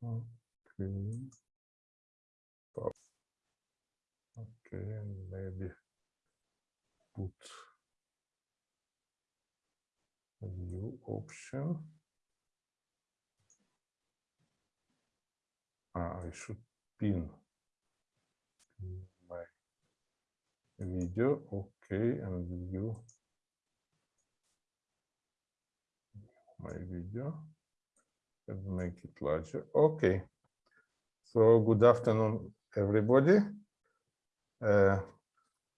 Okay. Okay, maybe put a new option. Ah, I should pin my video. Okay, and view my video and make it larger. Okay. So good afternoon, everybody. Uh,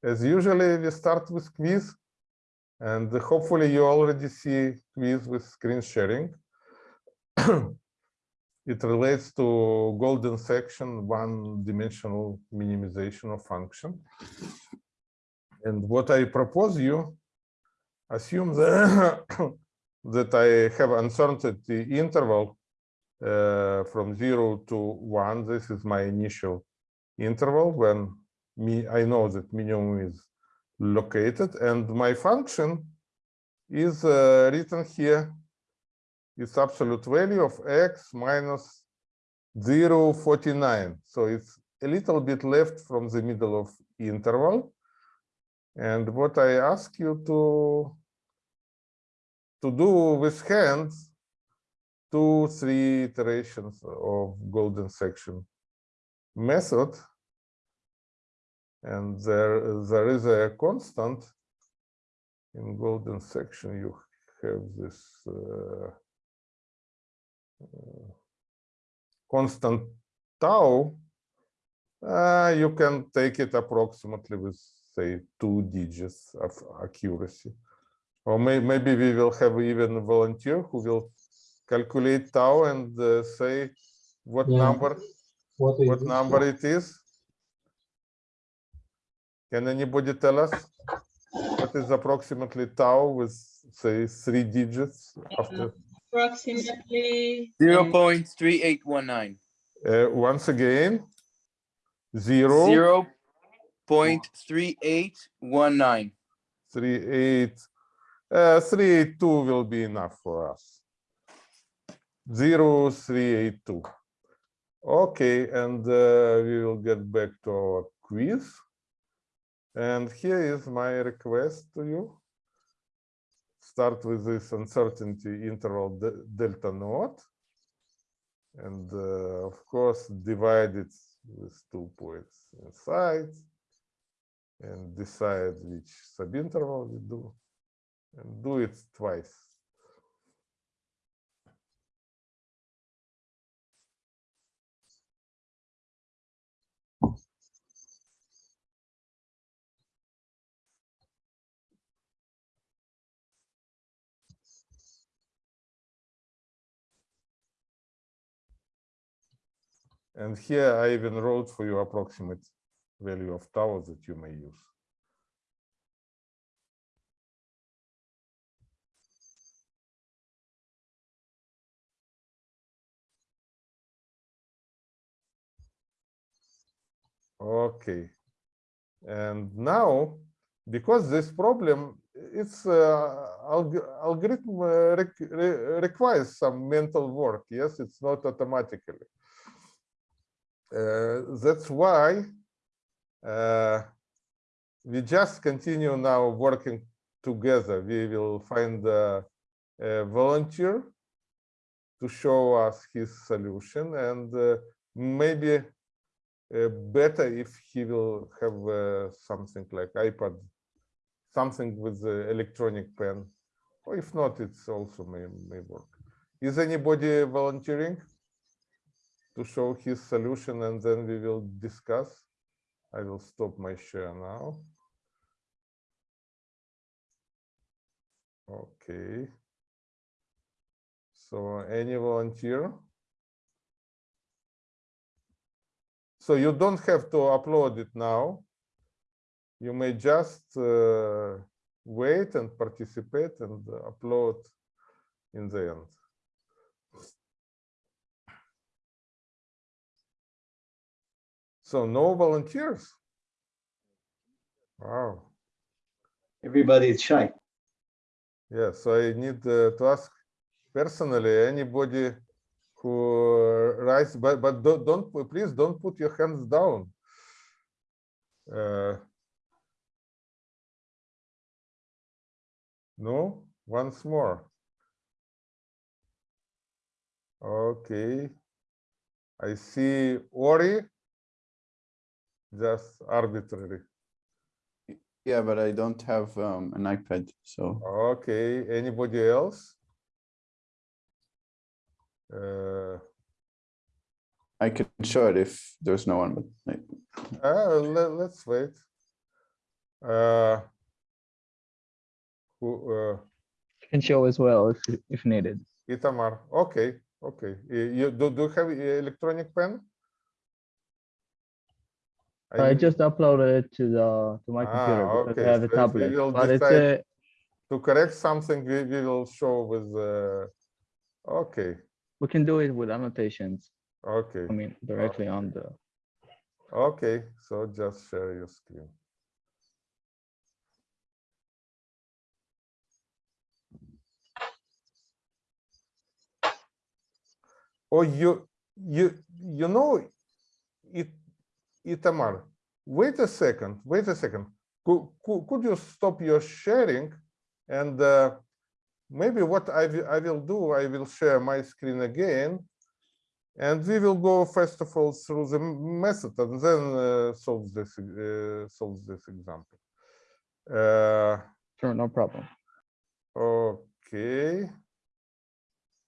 as usually, we start with quiz, and hopefully you already see quiz with screen sharing. it relates to golden section, one-dimensional minimization of function. And what I propose you, assume that, that I have uncertainty interval uh, from zero to one. This is my initial interval when me I know that minimum is located and my function is uh, written here. It's absolute value of x minus 0, 49. So it's a little bit left from the middle of interval. And what I ask you to to do with hands two, three iterations of golden section method. And there, there is a constant in golden section. You have this uh, uh, constant tau. Uh, you can take it approximately with, say, two digits of accuracy. Or may, maybe we will have even a volunteer who will calculate tau and uh, say what Yeah. number What what number it is? Can anybody tell us what is approximately tau with say three digits after? Approximately. Zero um, point three eight one nine. Uh, once again, zero, Zero point three eight one nine. three, eight, uh, three, eight, two will be enough for us. Zero, three, eight, two. Okay, and uh, we will get back to our quiz. And here is my request to you. Start with this uncertainty interval de- delta naught. And uh, of course, divide it with two points inside. And decide which subinterval we do. And do it twice. And here I even wrote for you approximate value of tau that you may use. Okay. And now, because this problem, it's uh, alg algorithm uh, req re requires some mental work. Yes, it's not automatically. Uh, that's why uh, we just continue now working together. We will find a, a volunteer to show us his solution and uh, maybe uh, better if he will have uh, something like iPad, something with electronic pen, or if not, it's also may, may work. Is anybody volunteering to show his solution and then we will discuss? I will stop my share now. Okay. So any volunteer? So you don't have to upload it now. You may just uh, wait and participate and upload in the end. So no volunteers? Wow. Everybody is shy. Yeah, so I need uh, to ask personally, anybody who rise, but, but don't, don't, please don't put your hands down. Uh, No, once more. Okay. I see Ori. Just arbitrary. Yeah, but I don't have um, an iPad, so Okay, anybody else? Uh, I can show it if there's no one, but like, uh, let, let's wait. Uh, who, uh, Can show as well if, if needed. Itamar, okay, okay. You, do, do you have e- electronic pen? I just uploaded it to the, to my Ah, computer because okay, I have a so tablet, but it's a, To correct something, we, we will show with, uh, okay, we can do it with annotations. okay, I mean, directly on the, okay, so just share your screen. Oh, you, you, you know, it, Itamar, wait a second, wait a second. Could, could, could you stop your sharing? And uh, maybe what I will, I will do, I will share my screen again. And we will go first of all through the method and then uh, solve this, uh, solve this example. Uh, sure, no problem. Okay.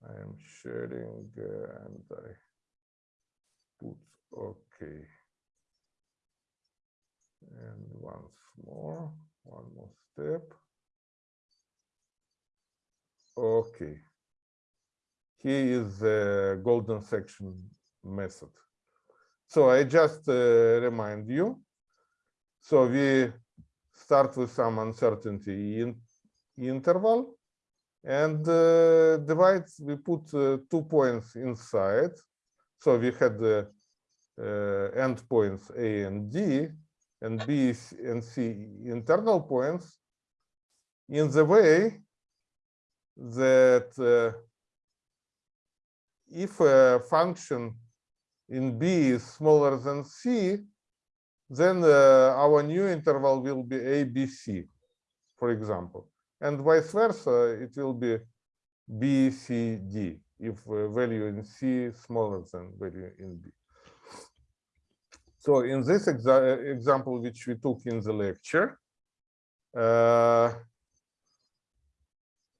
I am sharing uh, and I put, okay. And once more, one more step. Okay. Here is the golden section method. So I just uh, remind you. So we start with some uncertainty in interval and uh, divide, we put uh, two points inside. So we had the uh, endpoints A and D and B and C internal points in the way that uh, if a function in B is smaller than C, then uh, our new interval will be ABC, for example. And vice versa, it will be B, C, D, if uh, value in C is smaller than value in B. So in this exa example, which we took in the lecture, uh,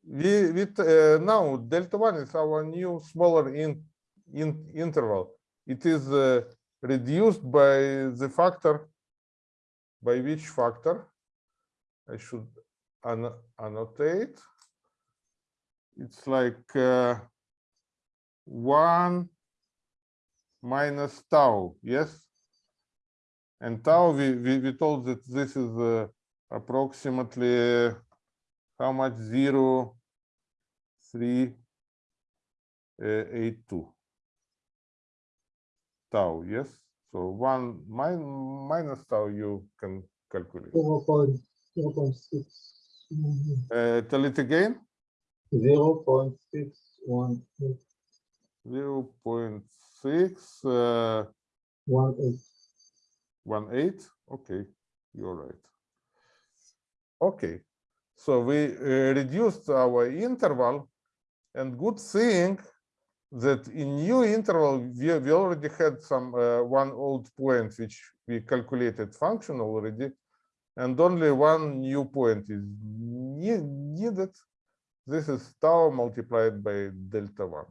we, t- uh, now delta one is our new smaller in, in interval. It is uh, reduced by the factor, by which factor? I should anno- annotate. It's like uh, one minus tau, yes? And tau, we, we, we told that this is uh, approximately how much? Zero, three, uh, eight, two. Tau, yes? So one min minus tau you can calculate. Zero point, zero point six. Uh, tell it again. Zero point six one eight Zero point six, uh, one eight. One eight, okay, you're right. Okay, so we uh, reduced our interval and good thing that in new interval, we, we already had some uh, one old point which we calculated function already and only one new point is ne- needed. This is tau multiplied by delta one.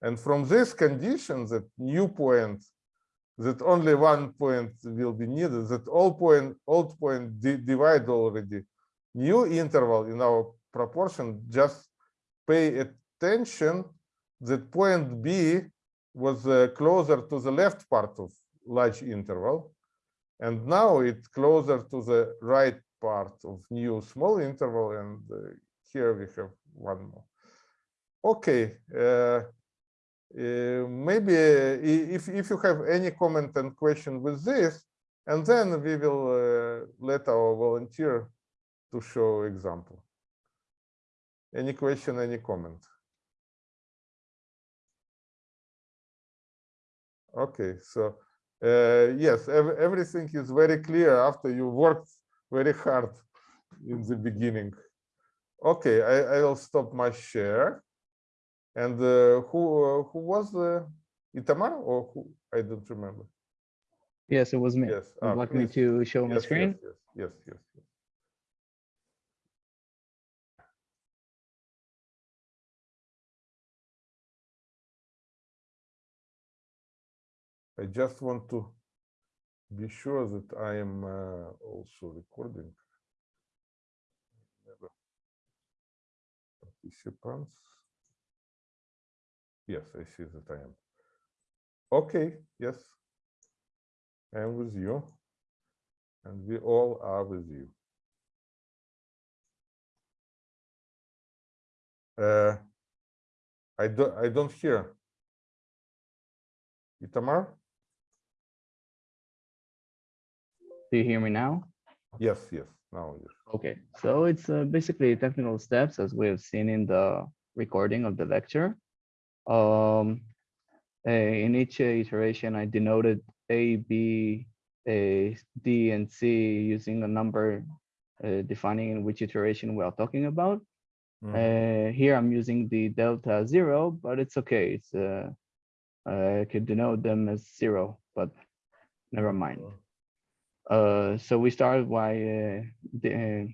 And from this condition that new point that only one point will be needed, that all point, old point di- divide already. New interval in our proportion, just pay attention that point B was uh, closer to the left part of large interval. And now it's closer to the right part of new small interval. And uh, here we have one more. Okay. uh, uh, maybe uh, if, if you have any comment and question with this, and then we will uh, let our volunteer to show example. Any question, any comment? Okay, so, uh, yes, ev- everything is very clear after you worked very hard in the beginning. Okay, I, I will stop my share. And uh, who, uh, who was the Itamar or who? I don't remember. Yes, it was me. Yes. Ah, like me to show my screen? Yes, yes, yes, yes. yes. I just want to be sure that I am uh, also recording. Participants. Yes, I see that I am. Okay, yes. I am with you. And we all are with you. Uh, I don't, I don't hear. Itamar? Do you hear me now? Yes, yes, now yes. Okay, so it's uh, basically technical steps as we have seen in the recording of the lecture. Um, in each iteration, I denoted A, B, A, D, and C using a number uh, defining in which iteration we are talking about. Mhm. Uh, here I'm using the delta zero, but it's okay. It's uh, I could denote them as zero, but never mind. Uh, so we started by uh, the, uh,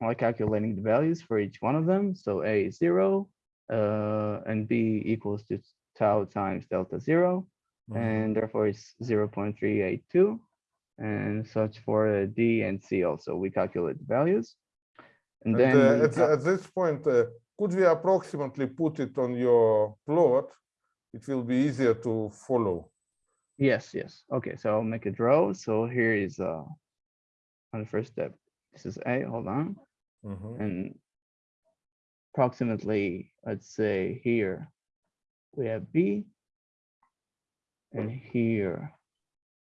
by calculating the values for each one of them. So A is zero, uh, and B equals to tau times delta zero, Mhm. and therefore it's zero point three eight two, and such for uh, D and C also. We calculate the values, and, And then uh, at, at this point, uh, could we approximately put it on your plot? It will be easier to follow. Yes, yes. Okay, so I'll make a draw. So here is uh on the first step. This is A, hold on. Mhm. And approximately, let's say here we have B. And here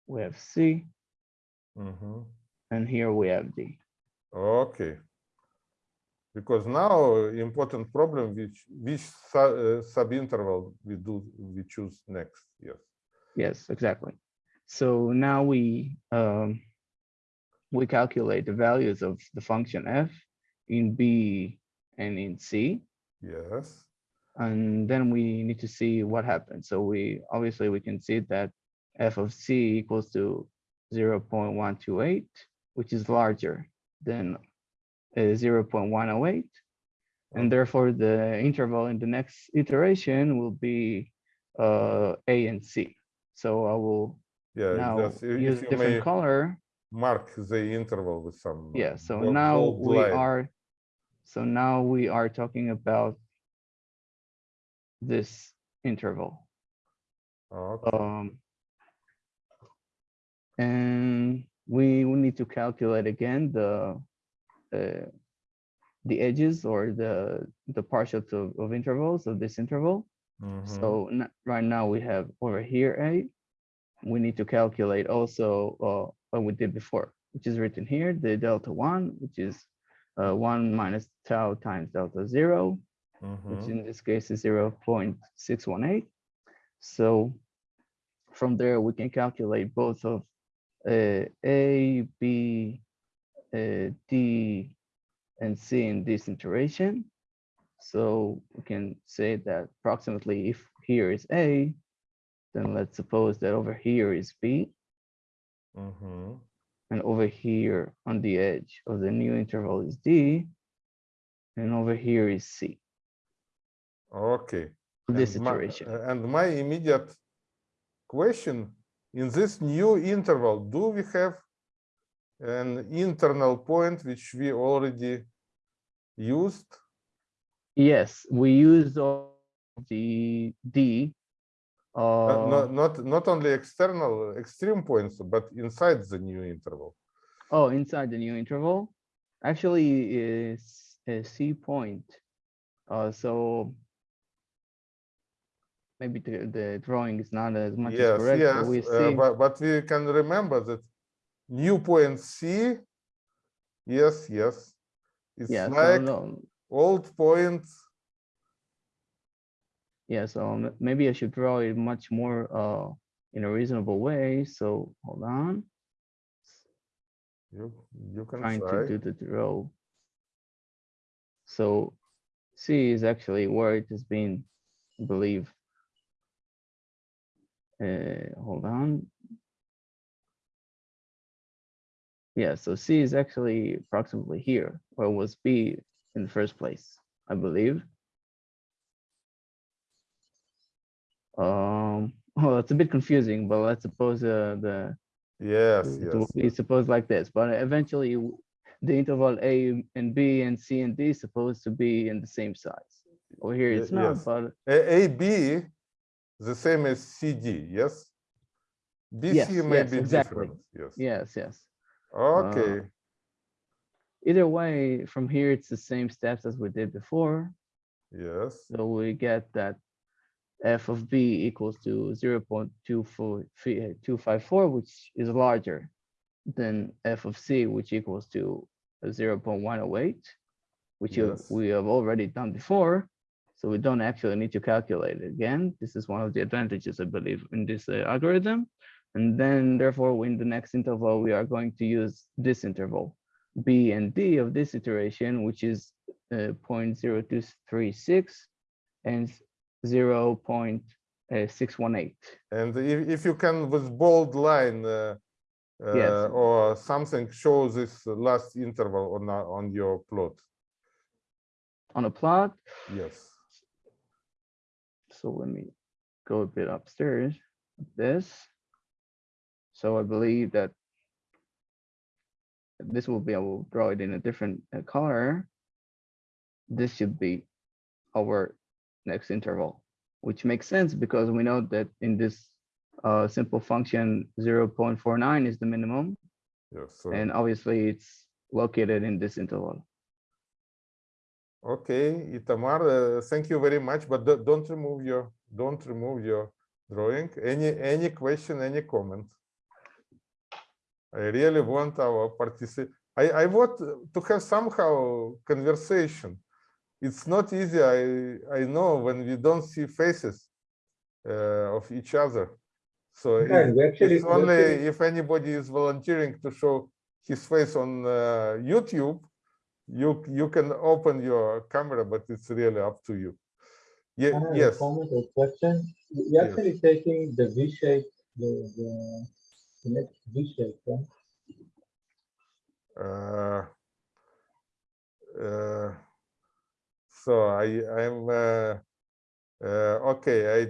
we have C, Mhm. and here we have D. Okay. Because now important problem which which su uh, subinterval we do we choose next. Yes. Yes, exactly. So now we um we calculate the values of the function f in B and in C. Yes. and then we need to see what happens. So we obviously we can see that f of c equals to 0.128, which is larger than uh, 0.108. And therefore the interval in the next iteration will be uh, a and c. So I will Yeah. now just use if different color. mark the interval with some. Yeah, so now we are, so now we are talking about this interval. Okay. Um, and we will need to calculate again the uh, the edges or the the partials of, of intervals of this interval. Mhm. So n- right now we have over here a. We need to calculate also uh, what we did before, which is written here, the delta one, which is uh, one minus tau times delta zero which Mhm. in this case is 0.618. So from there, we can calculate both of uh, A, B, uh, D, and C in this iteration. So we can say that approximately if here is A, then let's suppose that over here is B, Mhm. And over here on the edge of the new interval is D, and over here is C, Okay. this And my- iteration. uh, And my immediate question, in this new interval, do we have an internal point which we already used? Yes, we used all the D. Uh, Not, not, not only external extreme points, but inside the new interval. oh, inside the new interval, actually is a C point. Uh, so maybe the, the drawing is not as much as Yes, correct, yes, but we uh, but, but we can remember that new point C, yes, yes. It's yeah, so like no, old point Yeah, so maybe I should draw it much more uh in a reasonable way. So hold on, You, you can trying to do the draw. So C is actually where it has been, I believe. Uh, hold on. Yeah, so C is actually approximately here, where was B in the first place, I believe. Um, well, it's a bit confusing, but let's suppose uh, the Yes, yes. be supposed like this, but eventually the interval A and B and C and D is supposed to be in the same size. Over here it's not, yes. but A, AB, the same as CD, yes? Yes, BC may yes, be exactly. different, yes. yes, yes. Okay, Either way, from here, it's the same steps as we did before. yes, So we get that f of b equals to 0.254, which is larger than f of c, which equals to 0.108, which you- Yes. we have already done before. So we don't actually need to calculate it again. This is one of the advantages, I believe, in this uh, algorithm. And then therefore, in the next interval, we are going to use this interval, b and d of this iteration, which is uh, 0.0236 and 0.618. and if, if you can with bold line uh, Yes. uh, or something show this last interval on, on your plot, On a plot, yes. so let me go a bit upstairs, this. So I believe that this will be, I will draw it in a different uh, color. This should be our next interval, which makes sense because we know that in this uh, simple function, 0.49 is the minimum, Yes, so, and obviously it's located in this interval. okay, Itamar, uh, thank you very much, but do- don't remove your, don't remove your drawing. Any, any question, any comment? I really want our particip, I, I want to have somehow conversation. It's not easy, I, I know, when we don't see faces uh, of each other. So Yeah, we actually- it's only actually- if anybody is volunteering to show his face on uh, YouTube, you, you can open your camera, but it's really up to you. Yeah, a yes, comment or question. You're Yes. actually taking the V shape, the, the, the next V shape, right? uh, uh, so I, I'm, uh, uh, okay, I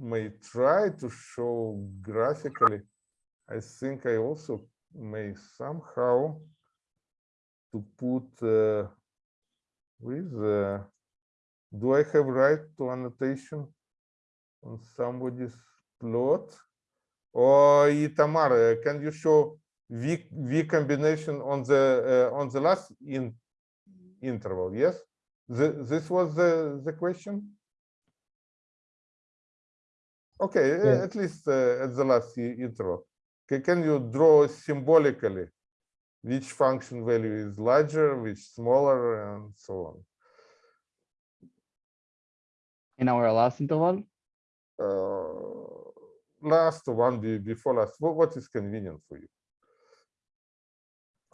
may try to show graphically. I think I also may somehow to put uh, with, uh, do I have right to annotation on somebody's plot? Or Itamar, uh, can you show V, V combination on the, uh, on the last in interval, yes? The, this was the, the question? Okay, Yeah. at least uh, at the last i- interval. Ca- Can you draw symbolically which function value is larger, which smaller, and so on? In our last interval, Uh, last one be- before last, what, what is convenient for you?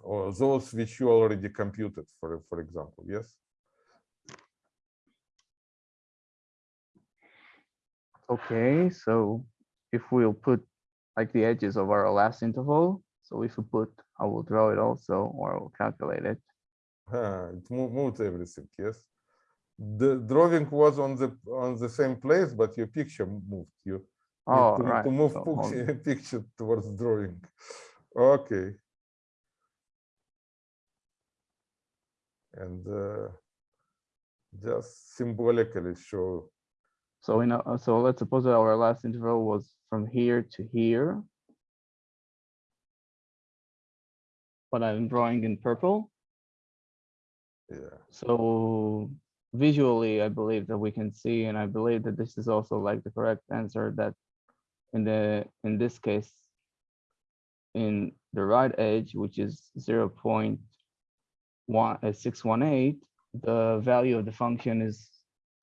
Or those which you already computed, for, for example, yes? Okay, so if we'll put like the edges of our last interval, so if we put, I will draw it also, or I will calculate it. Ah, It mo- moved everything, yes? The drawing was on the, on the same place, but your picture moved, you Oh, to- right. To move so pux- picture towards drawing. Okay. And uh, just symbolically show, So in, a- so let's suppose that our last interval was from here to here. But I'm drawing in purple, yeah, so visually, I believe that we can see, and I believe that this is also like the correct answer that in the, in this case, in the right edge, which is zero point one, uh, six one eight, the value of the function is,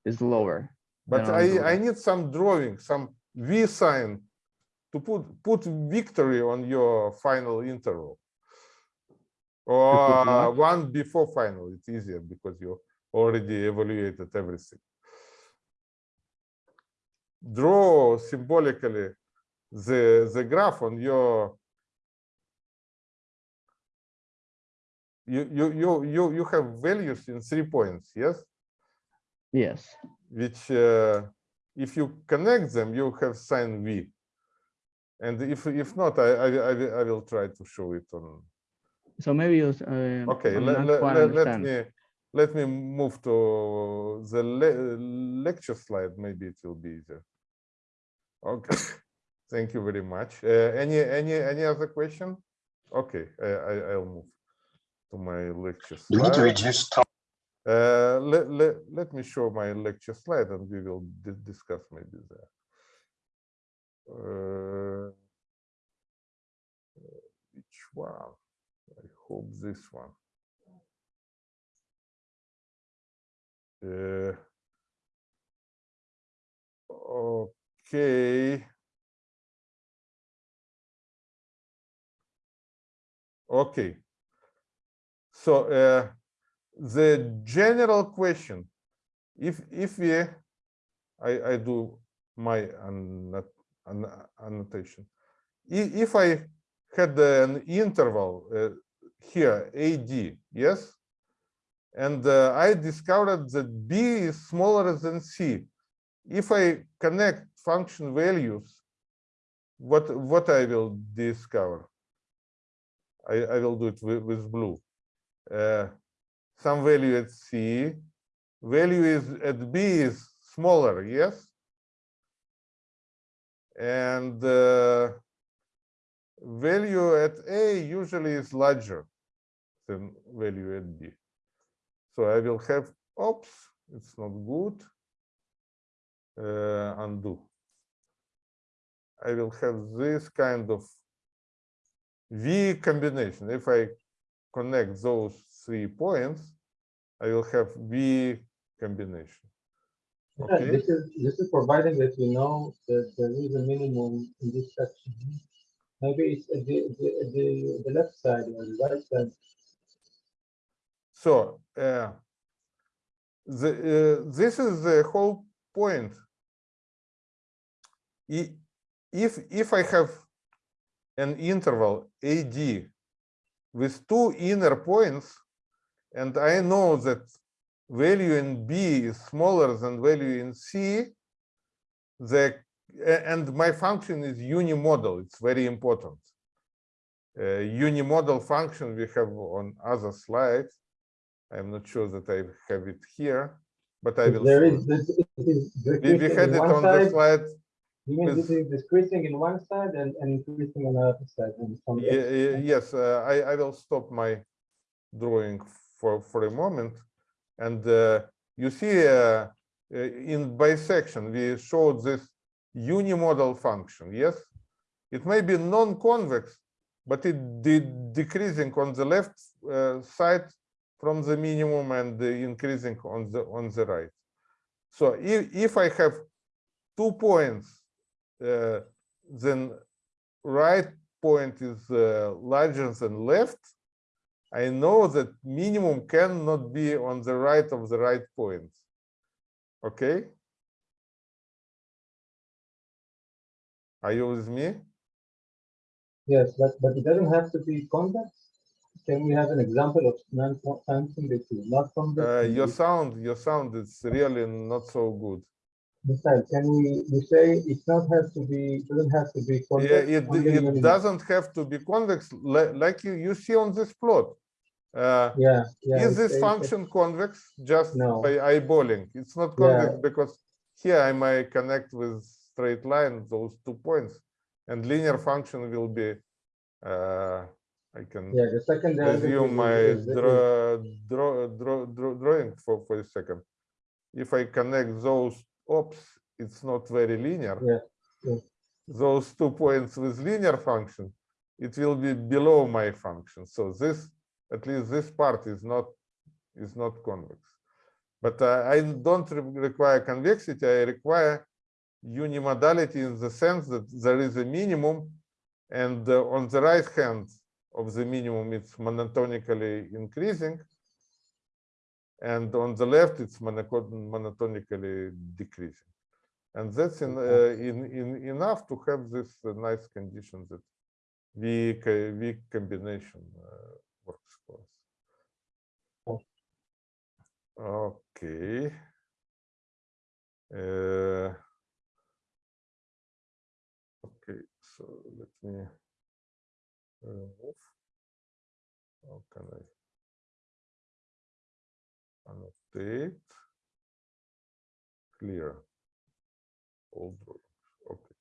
is lower. But I, I need some drawing, some V sign to put, put victory on your final interval. Or one before final, it's easier because you already evaluated everything. Draw symbolically the, the graph on your you, you, you, you, you have values in three points, yes? Yes, which uh, if you connect them, you have sign V. And if if not, I I, I, will- I will try to show it on. so maybe you, uh, Okay, let, let, let, let me let me move to the le lecture slide. Maybe it will be easier. Okay, thank you very much. Uh, any any any other question? Okay, I, I I'll move to my lecture You need to reduce time. Uh, let, let, let me show my lecture slide and we will di- discuss maybe there. Uh, which one? I hope this one. Uh, okay. Okay. So uh, the general question, if if we, I I do my annot- anno- annotation. If I had an interval uh, here, AD, yes, and uh, I discovered that B is smaller than C. If I connect function values, what what I will discover? I, I will do it with, with blue. Uh, some value at C, value is at B is smaller, yes? And uh, value at A usually is larger than value at B. So I will have, oops, it's not good. Uh, undo. I will have this kind of V combination. If I connect those three points, I will have V combination. Yeah, Okay. This is, this is providing that we know that there is a minimum in this section. Maybe it's at the, the, the, the left side or the right side. So uh, the uh, this is the whole point. If if I have an interval AD with two inner points, and I know that value in B is smaller than value in C, the and my function is unimodal. It's very important. Uh, unimodal function we have on other slides. I'm not sure that I have it here, but I will. There is, this is We, had it one on the side, slide. you mean this is decreasing in one side and, and increasing on the other side. and from the Ye- other. Yes, uh, I, I will stop my drawing for, for a moment. And uh, you see uh, uh, in bisection, we showed this unimodal function, yes? It may be non-convex, but it did decreasing on the left uh, side from the minimum and uh, increasing on the on the right. So if, if I have two points, uh, then right point is uh, larger than left, I know that minimum cannot be on the right of the right point. Okay? Are you with me? Yes, but, but it doesn't have to be convex. Can we have an example of something that is not convex? Uh, your sound, your sound is really not so good. Besides, can we, we say it's not have to be, doesn't have to be convex? Yeah, it, it doesn't have to be convex, like you, you see on this plot. Uh, Yeah, yeah. Is this function convex just No. by eyeballing? It's not Yeah. convex because here I might connect with straight line those two points and linear function will be, uh, I can Yeah, the second resume my draw, draw, draw, draw, drawing for, for a second. If I connect those, oops, it's not very linear. Yeah, yeah. Those two points with linear function, it will be below my function. So this, at least this part is not, is not convex. But uh, I don't re- require convexity, I require unimodality in the sense that there is a minimum and uh, on the right hand of the minimum, it's monotonically increasing. And on the left, it's monotonically decreasing. And that's in, uh, in, in enough to have this uh, nice condition that V, co- V combination uh, Okay. Uh, Okay, so let me remove. How can I annotate? Clear. All okay.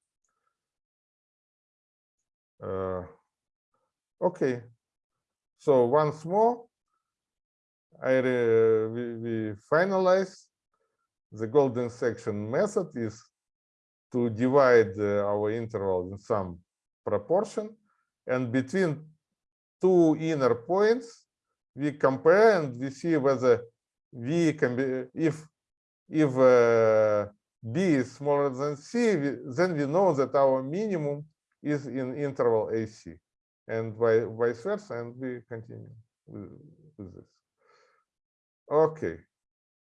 Uh, Okay, so once more, I, we, we finalize. The golden section method is to divide uh, our interval in some proportion. And between two inner points, we compare and we see whether V can be, if, if uh, B is smaller than C, we- then we know that our minimum is in interval AC and vice versa, and we continue with, with this. Okay.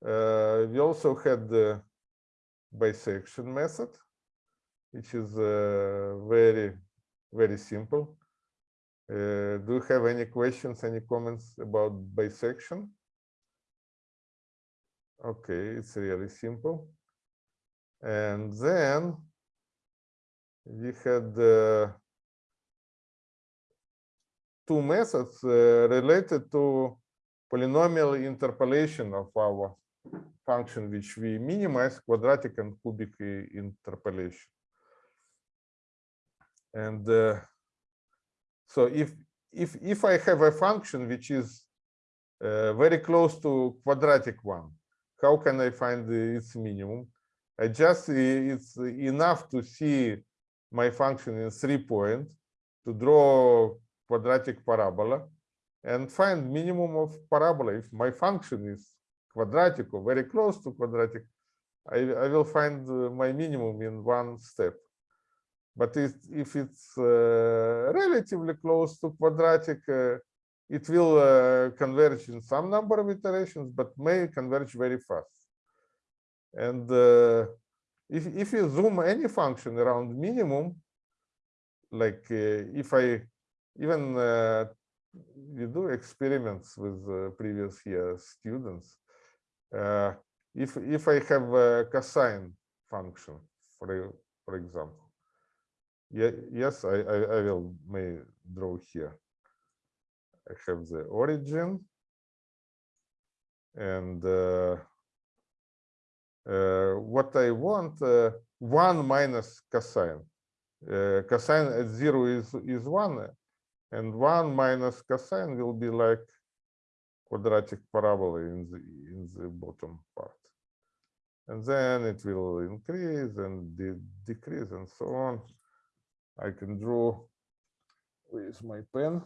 Uh, we also had the bisection method, which is uh, very, very simple. Uh, do you have any questions, any comments about bisection? Okay, it's really simple. And then we had uh, two methods uh, related to polynomial interpolation of our function, which we minimize quadratic and cubic interpolation. And uh, so if if if I have a function which is uh, very close to quadratic one, how can I find its minimum? I just it's enough to see my function in three point to draw quadratic parabola and find minimum of parabola. If my function is quadratic or very close to quadratic, I, I will find uh, my minimum in one step. But if, if it's uh, relatively close to quadratic, uh, it will uh, converge in some number of iterations, but may converge very fast. And uh, if, if you zoom any function around minimum, like uh, if I even uh, we do experiments with uh, previous year students. Uh, if if I have a cosine function, for for example, yeah, yes, I, I I will may draw here. I have the origin, and uh, uh, what I want uh, one minus cosine. Cosine at zero is is one, and one minus cosine will be like quadratic parabola in the in the bottom part. And then it will increase and de- decrease and so on. I can draw with my pen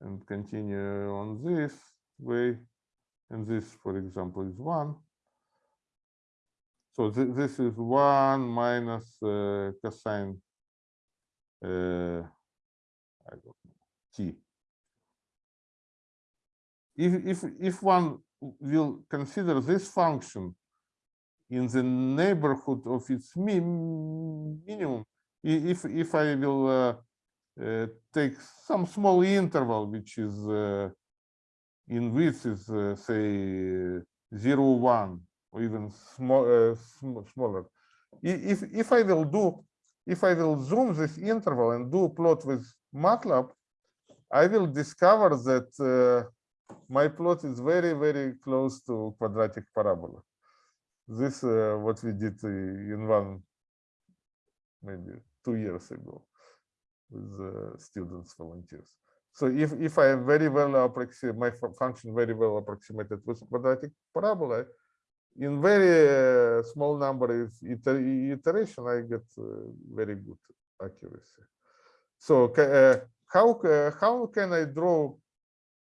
and continue on this way. And this for example is one. So thi- this is one minus uh, cosine uh, I don't know, t. If, if, if one will consider this function in the neighborhood of its minimum, if, if I will uh, uh, take some small interval, which is uh, in width is uh, say zero, one, or even small, uh, sm- smaller. If, if I will do, if I will zoom this interval and do plot with MATLAB, I will discover that uh, my plot is very, very close to quadratic parabola. This uh, what we did in one, maybe two years ago with uh, students, volunteers. So if, if I am very well approximate, my function very well approximated with quadratic parabola, in very uh, small number of iter- iteration, I get uh, very good accuracy. So uh, how ca- how can I draw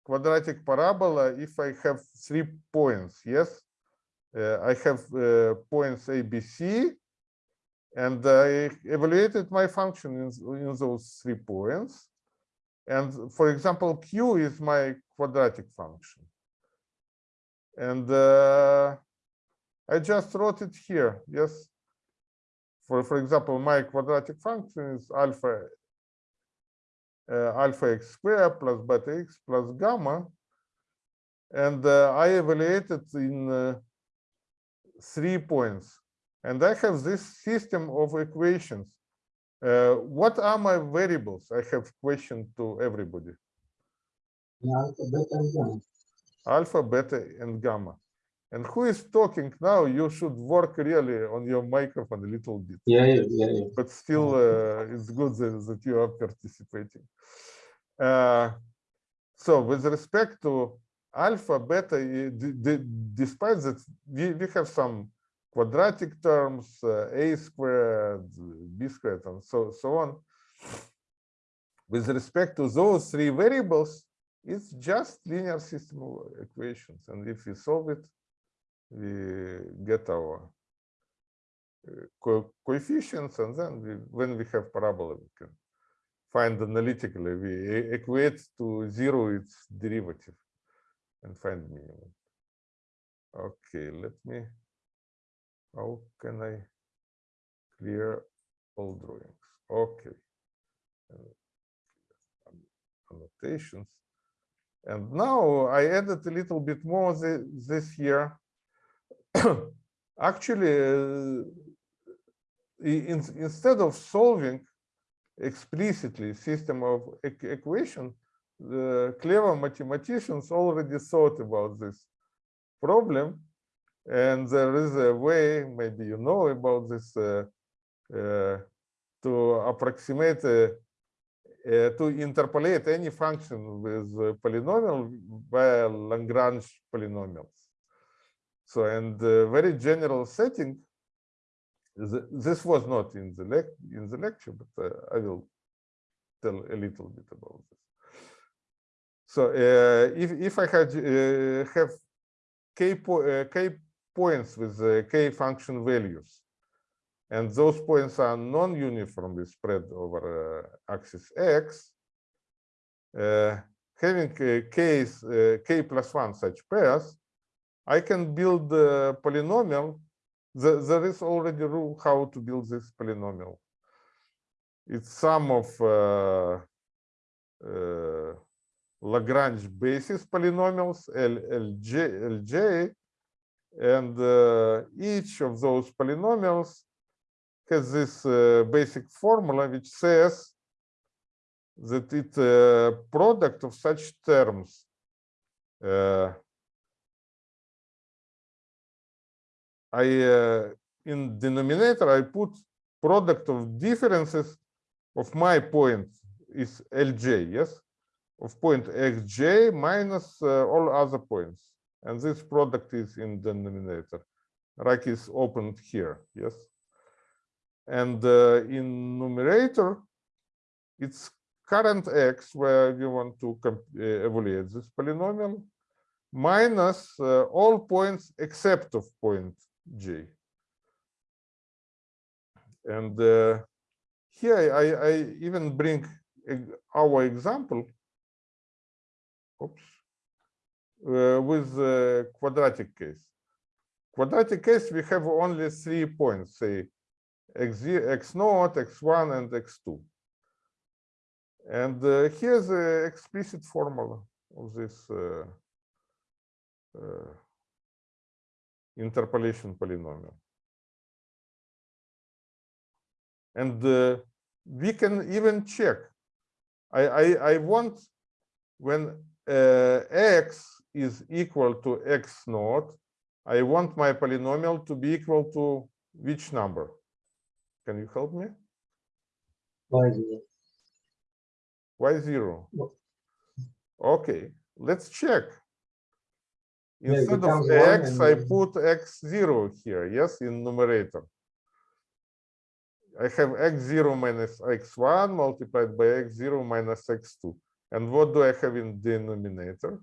quadratic parabola if I have three points, yes? Uh, I have uh, points A, B, C, and I evaluated my function in, in those three points. And for example, Q is my quadratic function. And uh, I just wrote it here, yes? For, for example, my quadratic function is alpha uh, alpha x squared plus beta x plus gamma. And uh, I evaluated in uh, three points. And I have this system of equations. Uh, what are my variables? I have question to everybody. Yeah, alpha, beta, and gamma. Alpha, beta, and gamma. And who is talking now? You should work really on your microphone a little bit. Yeah, yeah, yeah, yeah. but still uh, it's good that, that you are participating. Uh, so with respect to alpha, beta, despite that we, we have some quadratic terms, uh, a squared, b squared, and so, so on. With respect to those three variables, it's just linear system of equations. And if we solve it, we get our uh, co- coefficients, and then we, when we have parabola, we can find analytically. We equate to zero its derivative and find minimum. Okay, let me. How can I clear all drawings? Okay. Uh, Annotations. And now I added a little bit more this year. Actually, uh, in- instead of solving explicitly system of eq- equation, the clever mathematicians already thought about this problem. And there is a way, maybe you know about this, uh, uh, to approximate, uh, uh, to interpolate any function with polynomial via Lagrange polynomials. So, and the very general setting, th- this was not in the lec in the lecture, but uh, I will tell a little bit about this. So, uh, if if I had uh, have k po uh, k points with k function values, and those points are non-uniformly spread over uh, axis x, uh, having uh, k plus one such pairs, I can build the polynomial. The- There is already rule how to build this polynomial. It's sum of uh, uh, Lagrange basis polynomials, L, Lj, Lj, and uh, each of those polynomials has this uh, basic formula which says that it's a product of such terms I uh, in denominator I put product of differences of my point is Lj, yes, of point xj minus uh, all other points, and this product is in denominator. Like is opened here, yes, and uh, in numerator it's current x where we want to uh, evaluate this polynomial minus uh, all points except of point j. And uh, here I, I even bring our example oops, uh, with the quadratic case. Quadratic case, we have only three points, say x, x naught, x1, and x2. And uh, here's the explicit formula of this uh, uh, interpolation polynomial. And uh, we can even check. I, I, I want when uh, x is equal to x naught, I want my polynomial to be equal to which number? Can you help me? Y zero. Y zero. Okay, let's check. Yeah, Instead of x, I put x zero here, yes, in numerator. I have x zero minus x one multiplied by x zero minus x two. And what do I have in denominator?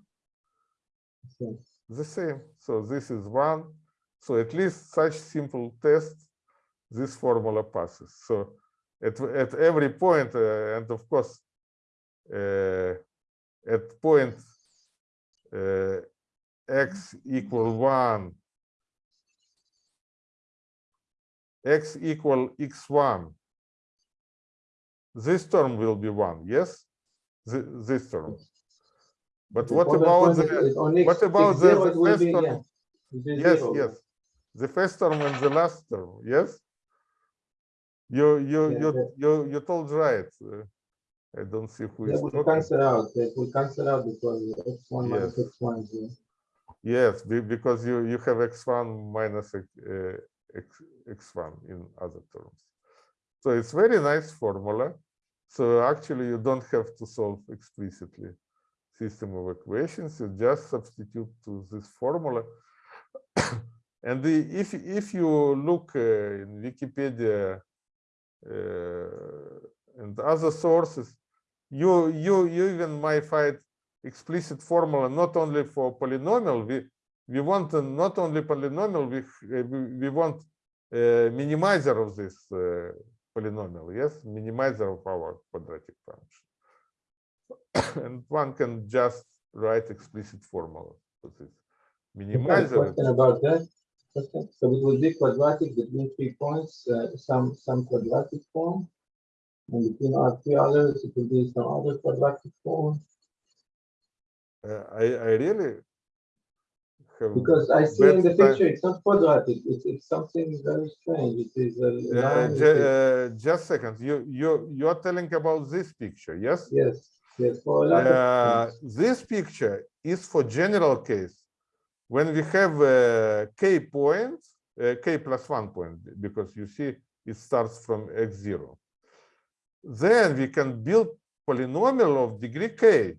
The same. So this is one. So at least such simple test, this formula passes. So at, at every point, uh, and of course, uh, at point uh, x equal one, x equal x1, this term will be one, yes? Thi- This term. But what about the? what about the- the first be, term? yeah, it will be Yes, zero. yes. The first term and the last term, yes? You, you, Yeah, you, the- you, you told right. I don't see who They is will talking. cancel out, they will cancel out because X one minus X one is zero. Yes, because you, you have x1 minus x, x, x1 in other terms. So it's very nice formula. So actually you don't have to solve explicitly system of equations, you just substitute to this formula. And the, if, if you look uh, in Wikipedia uh, and other sources, you, you, you even might find explicit formula not only for polynomial, we, we want not only polynomial, we, uh, we, want uh, minimizer of this uh, polynomial, yes, minimizer of our quadratic function. and one can just write explicit formula for this. Minimizer, Question about that. So it will be quadratic between three points, uh, some, some quadratic form. And between our three others, it will be some other quadratic form. Uh, I, I really have. Because I see in the bad time- picture, it's not quadratic, it's, it's something very strange. It is a Uh, line. it ju- uh, just a second, you, you, you're telling about this picture, yes? Yes, yes, for a lot Uh, this picture is for general case. When we have uh, k points, uh, k plus one point, because you see it starts from x zero. Then we can build polynomial of degree k.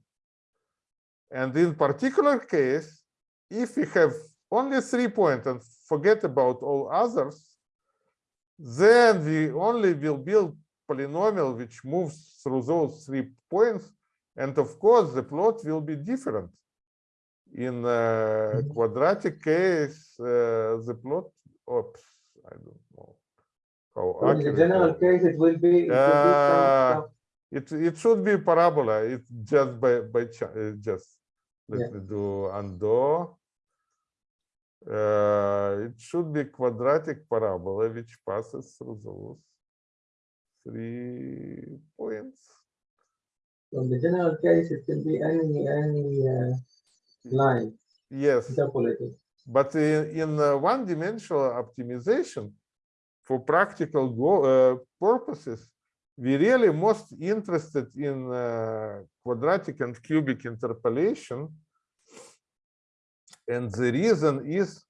And in particular case, if we have only three points and forget about all others, then we only will build polynomial which moves through those three points and of course, the plot will be different. In uh, Mhm. quadratic case, uh, the plot, oops, I don't know. How So in the general case, it will be. it will be Uh, some- It, it should be parabola, it's just by, by, just, let Yeah. me do undo. Uh, it should be quadratic parabola which passes through those three points. So in the general case, it can be any, any, uh, line Yes. interpolated. But in, in uh, one-dimensional optimization, for practical go, uh, purposes, we really most interested in uh, quadratic and cubic interpolation. And the reason is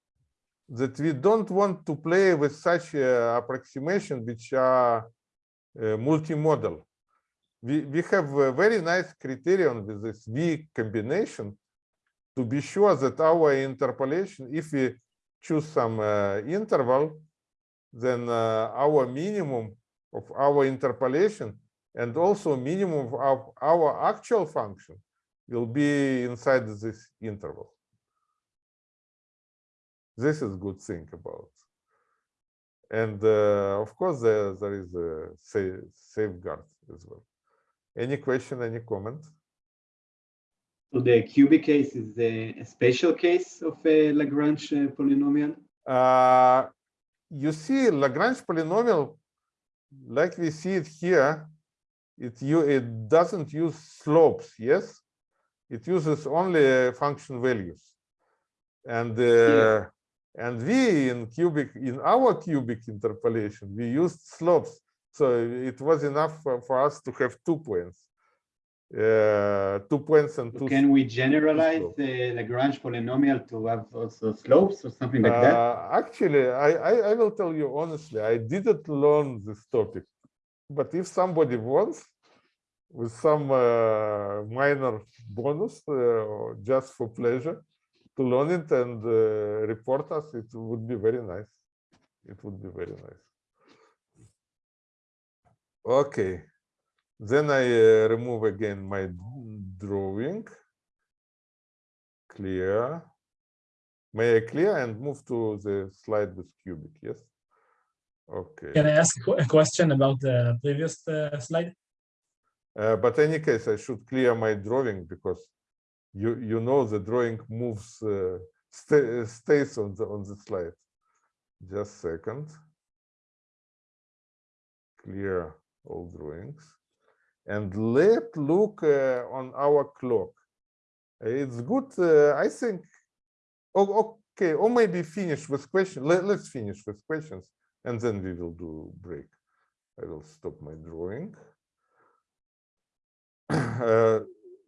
that we don't want to play with such uh, approximation which are uh, multimodal. We, we have a very nice criterion with this V combination to be sure that our interpolation, if we choose some uh, interval, then uh, our minimum of our interpolation and also minimum of our actual function will be inside this interval. This is good thing about. And uh, of course, there, there is a sa- safeguard as well. Any question, any comment? So the cubic case is a, a special case of a Lagrange uh, polynomial. Uh, you see Lagrange polynomial, like we see it here, it you it doesn't use slopes, yes? It uses only uh, function values. And uh, and we in cubic in our cubic interpolation we used slopes, so it was enough for, for us to have two points, uh, two points and So two. can we generalize the Lagrange polynomial to have also slopes or something like that? Uh, actually, I, I, I will tell you honestly, I didn't learn this topic. But if somebody wants, with some uh, minor bonus uh, or just for pleasure, to learn it and uh, report us, it would be very nice. It would be very nice. Okay, then I uh, remove again my drawing. Clear. May I clear and move to the slide with cubic, yes? Okay. Can I ask a question about the previous uh, slide? Uh, but any case, I should clear my drawing because you you know the drawing moves uh, sta- stays on the on the slide. Just second. Clear all drawings, and let's look uh, on our clock. It's good, uh, I think. Oh, okay, or maybe finish with question. Let, let's finish with questions, and then we will do break. I will stop my drawing. Uh,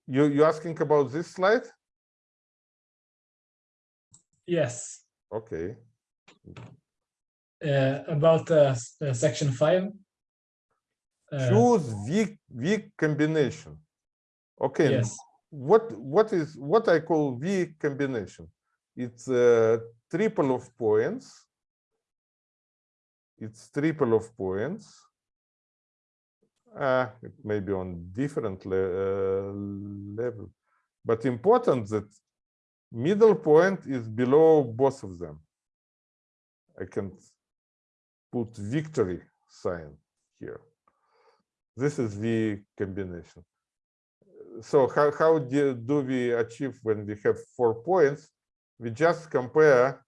you you asking about this slide? Yes, Okay, uh, about uh, uh, section five. Uh, choose V V combination. Okay, Yes, what what is what I call V combination? It's a triple of points. It's triple of points. Uh, it may be on different le uh, level, but important that middle point is below both of them. I can put victory sign here. This is the combination. So how, how do, do we achieve when we have four points? We just compare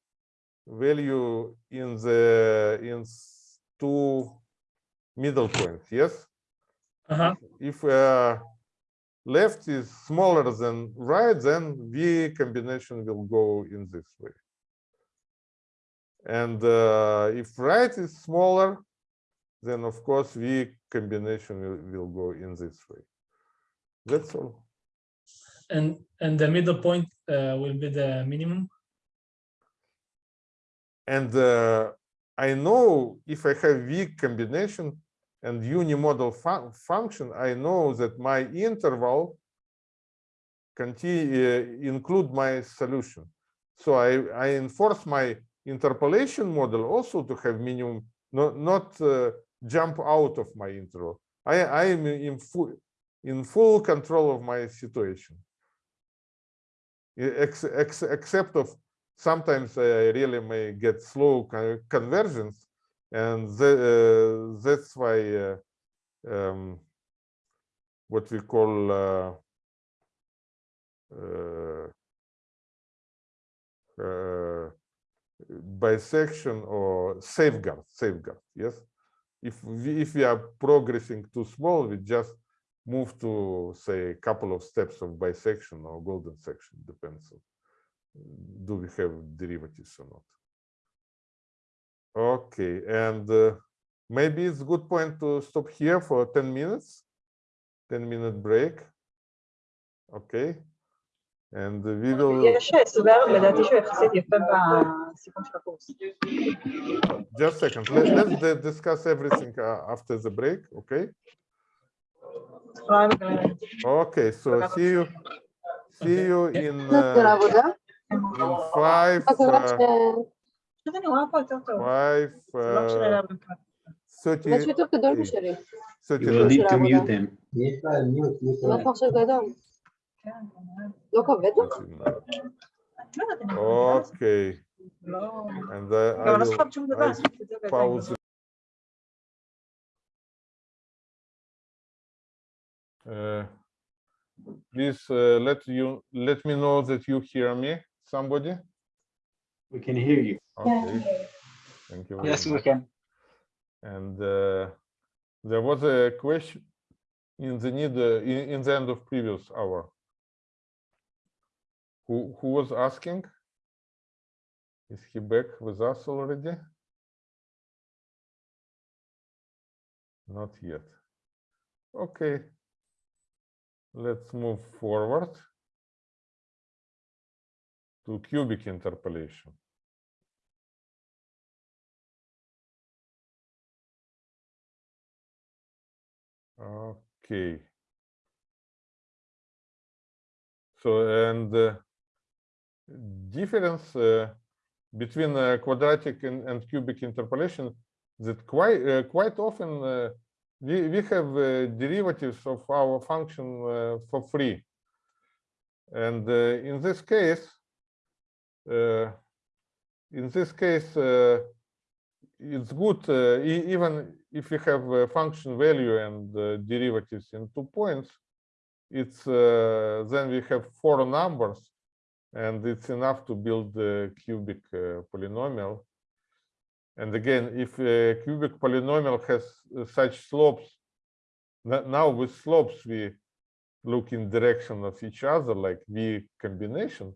value in the in two middle points, yes? uh-huh, if uh, left is smaller than right, then V combination will go in this way. And uh, if right is smaller, then of course V combination will, will go in this way. That's all. and, and the middle point uh, will be the minimum. And uh, I know if I have V combination and unimodal fun function, I know that my interval continue include my solution. So I, I enforce my interpolation model also to have minimum, not, not uh, jump out of my intro. I, I am in full, in full control of my situation. Ex, ex, except of sometimes I really may get slow conversions, and the, uh, that's why uh, um, what we call uh, uh, uh, bisection or safeguard, safeguard. Yes, if we, if we are progressing too small, we just move to say a couple of steps of bisection or golden section, depends on do we have derivatives or not. Okay, and uh, maybe it's a good point to stop here for 10 minutes, 10 minute break. Okay, and we will just a second. Let, us discuss everything uh, after the break, okay? Okay, so see you, see you in, uh, in five, uh, five, uh, 30, to mute them. Okay. And then I will, I pause uh, please uh, let you let me know that you hear me somebody? We can hear you. Okay. Thank you yes much. we can. And uh, there was a question in the need uh, in, in the end of previous hour. Who who was asking? Is he back with us already? Not yet. Okay. Let's move forward to cubic interpolation. Okay. So, and uh, difference uh, between uh, quadratic and, and cubic interpolation that quite uh, quite often uh, we we have uh, derivatives of our function uh, for free. And uh, in this case, in this case, it's good even if we have a function value and derivatives in two points. It's then we have four numbers, and it's enough to build the cubic uh, polynomial. And again, if a cubic polynomial has uh, such slopes, now with slopes we look in direction of each other like V combination,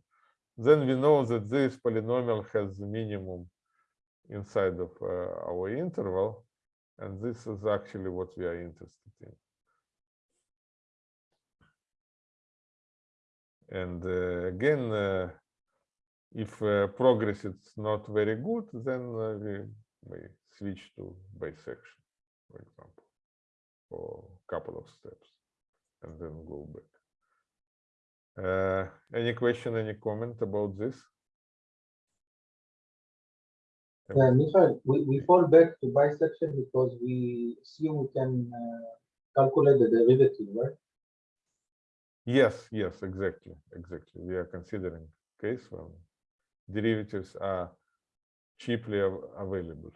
then we know that this polynomial has the minimum inside of uh, our interval, and this is actually what we are interested in. And uh, again, uh, if uh, progress is not very good, then we may switch to bisection, for example, for a couple of steps, and then go back. Uh, any question, any comment about this? Uh, Michael, we, we fall back to bisection because we assume we can uh, calculate the derivative, right? Yes, yes, exactly, exactly. We are considering case when derivatives are cheaply av- available.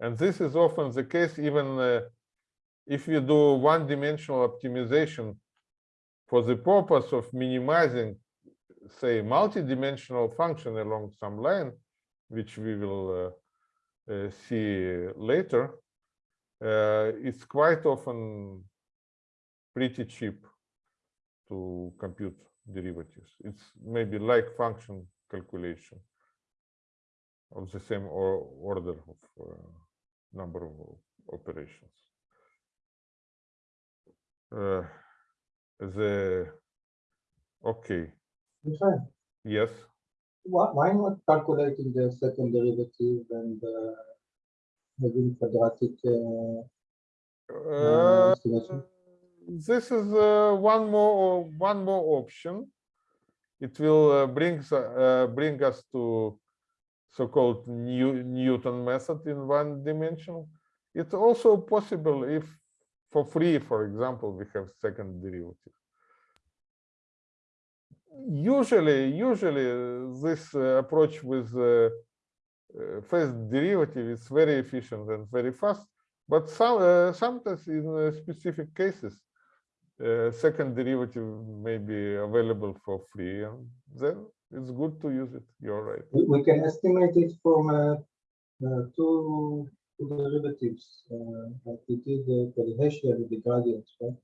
And this is often the case even uh, if you do one-dimensional optimization for the purpose of minimizing, say, multi-dimensional function along some line, which we will uh, uh, see later, uh, it's quite often pretty cheap to compute derivatives. It's maybe like function calculation of the same or order of uh, number of operations. Uh, the okay, Michael, yes. why, why not calculating the second derivative and uh, having quadratic uh, Uh, estimation? This is uh, one more one more option. It will uh, bring uh, bring us to so-called New, Newton method in one dimension. It's also possible if for free, for example, we have second derivative. Usually, usually uh, this uh, approach with uh, uh, first derivative is very efficient and very fast. But some uh, sometimes in uh, specific cases, uh, second derivative may be available for free, and then it's good to use it. You're right. We, can estimate it from uh, uh, two, two derivatives, uh, like we did for the Hessian with the gradients, right?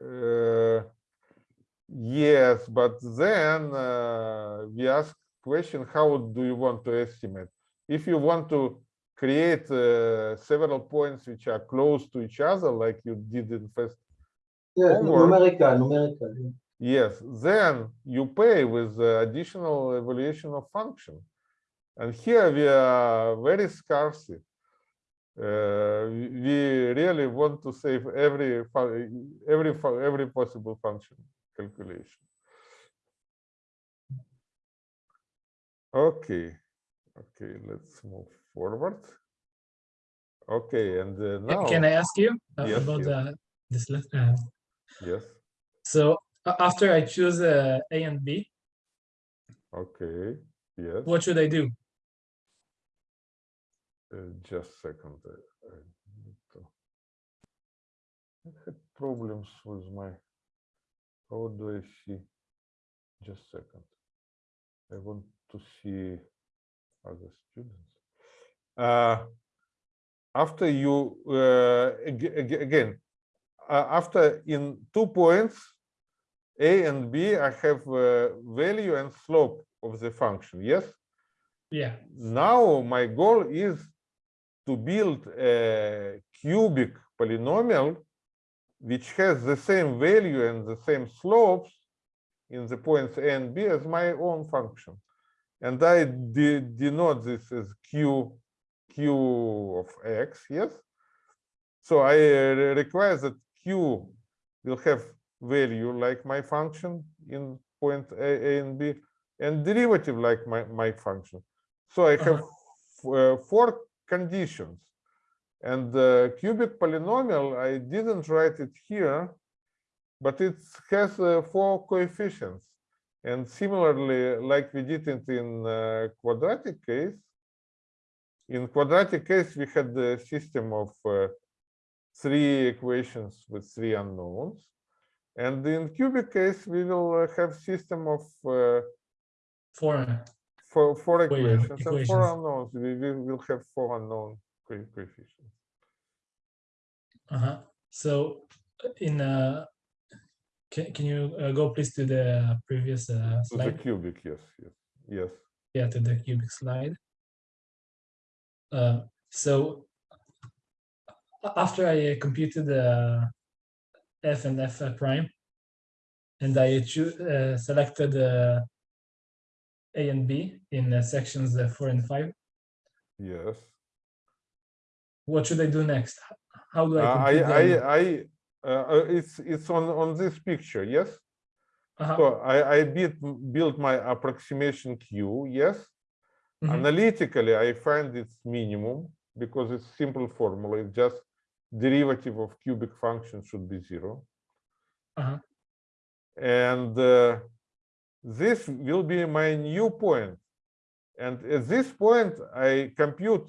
Uh, yes, but then uh, we ask question: How do you want to estimate? If you want to create uh, several points which are close to each other, like you did in first Yes, Homework. numerical, numerical. yeah. Yes, then you pay with the additional evaluation of function. And here we are very scarce. Uh, we we really want to save every every every possible function calculation. Okay, okay, let's move forward. Okay, and uh, now Can I ask you uh, Yes, about yes. the this last? Yes, so after I choose uh, A and B, okay, yes. what should I do? Uh, just second. uh, I need to- I had problems with my. How do I see? Just second. I want to see other students. Uh, after you uh, ag- ag- again, after in two points, a and b, I have uh, value and slope of the function. Yes Yeah. now my goal is to build a cubic polynomial which has the same value and the same slopes in the points a and b as my own function and i de- denote this as q q of x yes so i uh, re- require that q will have value like my function in point a, a and b and derivative like my, my function so I have uh, four conditions. And the cubic polynomial, I didn't write it here but it has uh, four coefficients. And similarly, like we did it in uh, quadratic case, in quadratic case, we had the system of uh, three equations with three unknowns. And in cubic case, we will uh, have system of uh, Four. four, four Equation- equations and four unknowns. We will will have four unknown co- coefficients. Uh-huh. So uh, in uh, can, can you uh, go please to the previous uh, To the slide? cubic, yes, yes, yes. Yeah, to the cubic slide. Uh, so after I uh, computed the f and f uh, prime, and I uh, selected uh, a and b in uh, sections uh, four and five, Yes. what should I do next? How do I? Uh, I, I, I, uh, uh, it's, it's on, on this picture, yes? Uh-huh, So I, I built, built my approximation Q, yes? mhm, Analytically, I find its minimum because it's simple formula. It's just derivative of cubic function should be zero. Uh-huh. And uh, this will be my new point. And at this point, I compute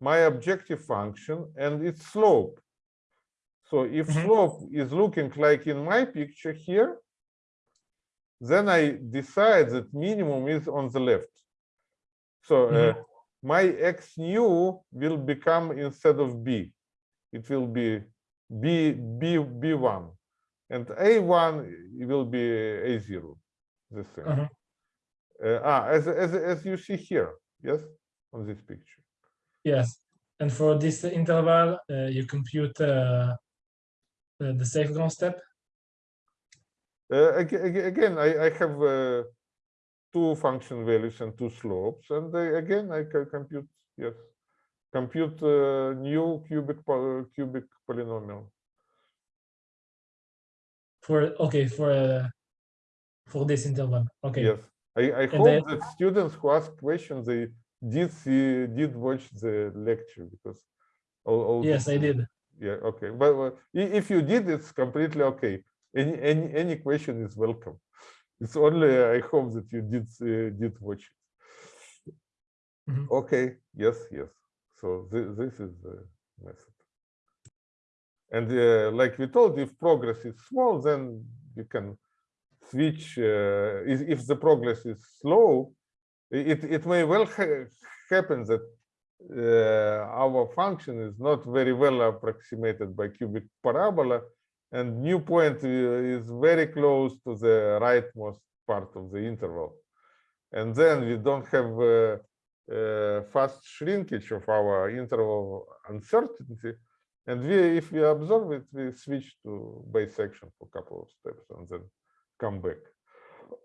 my objective function and its slope. So if Mhm. slope is looking like in my picture here, then I decide that minimum is on the left. So uh, my x new will become instead of b, it will be b b b1, and a1 will be a0. The same. Uh-huh. Uh, ah, as as as you see here, yes, on this picture. Yes, and for this interval, uh, you compute uh, the safeguard step. Uh, ag- ag- again, I, I have uh, two function values and two slopes, and I, again I can compute yes, compute uh, new cubic cubic polynomial. For okay, for uh, for this interval. Okay. Yes, I, I hope then- that students who ask questions they did see did watch the lecture because all, all Yes, this- I did. Yeah, okay, but if you did, it's completely okay. Any any any question is welcome. It's only I hope that you did uh, did watch it. Mhm. Okay, yes, yes. So this this is the method. And uh, like we told, if progress is small, then you can switch. Uh, if, the progress is slow, it it may well ha happen that uh, our function is not very well approximated by cubic parabola, and new point uh, is very close to the rightmost part of the interval. And then we don't have uh, fast shrinkage of our interval uncertainty. And we, if we observe it, we switch to bisection for a couple of steps and then come back.